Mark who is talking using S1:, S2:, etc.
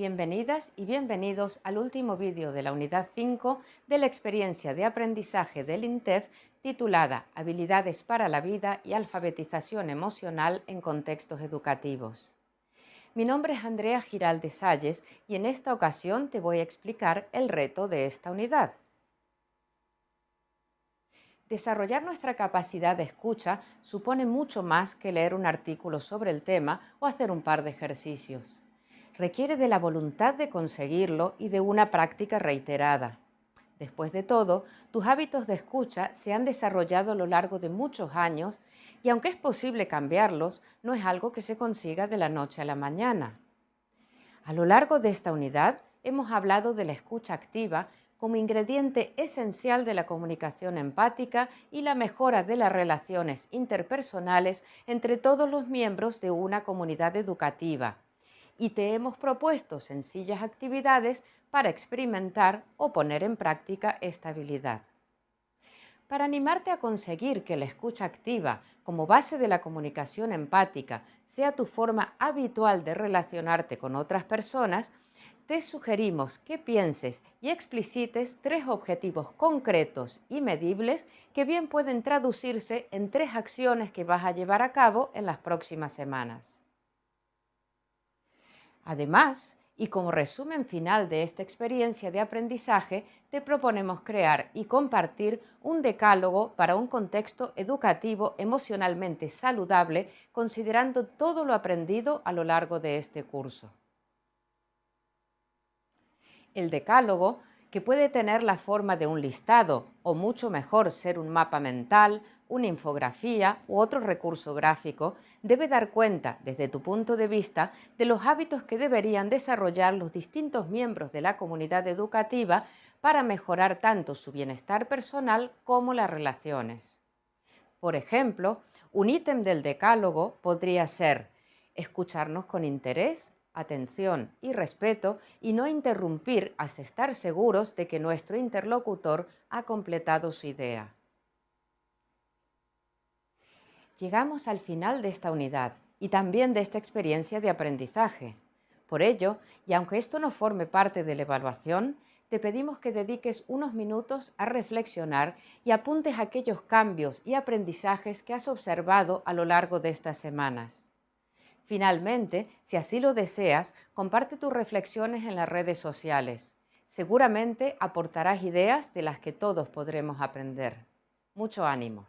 S1: Bienvenidas y bienvenidos al último vídeo de la unidad 5 de la experiencia de aprendizaje del INTEF titulada Habilidades para la vida y alfabetización emocional en contextos educativos. Mi nombre es Andrea Giralde Salles y en esta ocasión te voy a explicar el reto de esta unidad. Desarrollar nuestra capacidad de escucha supone mucho más que leer un artículo sobre el tema o hacer un par de ejercicios requiere de la voluntad de conseguirlo y de una práctica reiterada. Después de todo, tus hábitos de escucha se han desarrollado a lo largo de muchos años y aunque es posible cambiarlos, no es algo que se consiga de la noche a la mañana. A lo largo de esta unidad hemos hablado de la escucha activa como ingrediente esencial de la comunicación empática y la mejora de las relaciones interpersonales entre todos los miembros de una comunidad educativa y te hemos propuesto sencillas actividades para experimentar o poner en práctica esta habilidad. Para animarte a conseguir que la escucha activa como base de la comunicación empática sea tu forma habitual de relacionarte con otras personas, te sugerimos que pienses y explicites tres objetivos concretos y medibles que bien pueden traducirse en tres acciones que vas a llevar a cabo en las próximas semanas. Además, y como resumen final de esta experiencia de aprendizaje, te proponemos crear y compartir un decálogo para un contexto educativo emocionalmente saludable, considerando todo lo aprendido a lo largo de este curso. El decálogo, que puede tener la forma de un listado o mucho mejor ser un mapa mental, una infografía u otro recurso gráfico, debe dar cuenta, desde tu punto de vista, de los hábitos que deberían desarrollar los distintos miembros de la comunidad educativa para mejorar tanto su bienestar personal como las relaciones. Por ejemplo, un ítem del decálogo podría ser escucharnos con interés, atención y respeto y no interrumpir hasta estar seguros de que nuestro interlocutor ha completado su idea. Llegamos al final de esta unidad y también de esta experiencia de aprendizaje. Por ello, y aunque esto no forme parte de la evaluación, te pedimos que dediques unos minutos a reflexionar y apuntes aquellos cambios y aprendizajes que has observado a lo largo de estas semanas. Finalmente, si así lo deseas, comparte tus reflexiones en las redes sociales. Seguramente aportarás ideas de las que todos podremos aprender. Mucho ánimo.